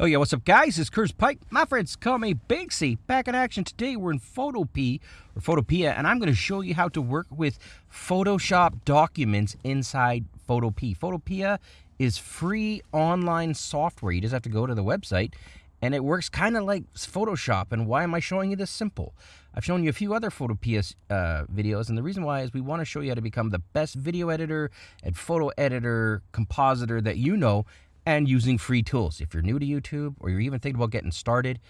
Oh yeah, what's up guys? It's Curtis Pike. My friends call me Banksy. Back in action today. We're in Photopea or Photopea and I'm going to show you how to work with Photoshop documents inside Photopea. Photopea is free online software. You just have to go to the website and it works kind of like Photoshop. And why am I showing you this simple? I've shown you a few other Photopea uh, videos, and the reason why is we want to show you how to become the best video editor and photo editor, compositor that you know, and using free tools. If you're new to YouTube or you're even thinking about getting started,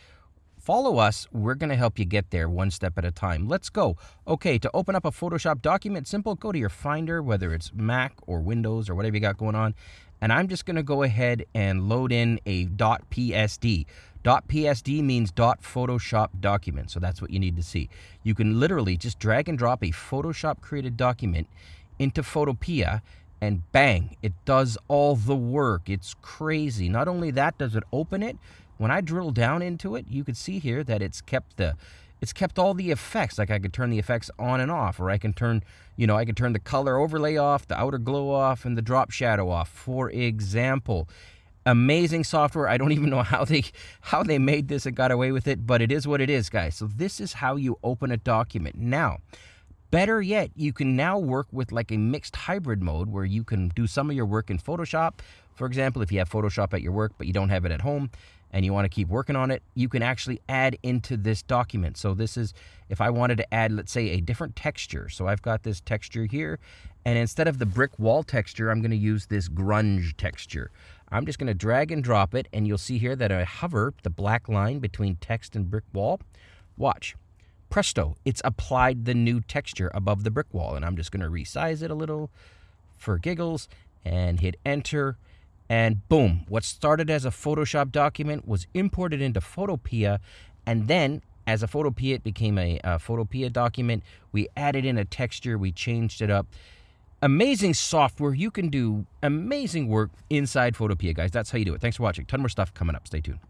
follow us. We're going to help you get there one step at a time. Let's go. Okay, to open up a Photoshop document, simple, go to your Finder, whether it's Mac or Windows or whatever you got going on. And I'm just going to go ahead and load in a .psd. .psd means .photoshop document, so that's what you need to see. You can literally just drag and drop a Photoshop created document into Photopea and bang, it does all the work. It's crazy. Not only that, does it open it, when I drill down into it, you can see here that it's kept the it's kept all the effects. Like I could turn the effects on and off, or I can turn, you know, I can turn the color overlay off, the outer glow off, and the drop shadow off, for example. Amazing software. I don't even know how they how they made this and got away with it, but it is what it is, guys. So this is how you open a document. Now, Better yet, you can now work with like a mixed hybrid mode where you can do some of your work in Photoshop. For example, if you have Photoshop at your work but you don't have it at home and you want to keep working on it, you can actually add into this document. So this is if I wanted to add, let's say, a different texture. So I've got this texture here, and instead of the brick wall texture, I'm going to use this grunge texture. I'm just going to drag and drop it, and you'll see here that I hover the black line between text and brick wall. Watch presto, it's applied the new texture above the brick wall. And I'm just going to resize it a little for giggles and hit enter. And boom, what started as a Photoshop document was imported into Photopea. And then as a Photopea, it became a, a Photopea document. We added in a texture, we changed it up. Amazing software. You can do amazing work inside Photopea, guys. That's how you do it. Thanks for watching. Ton more stuff coming up. Stay tuned.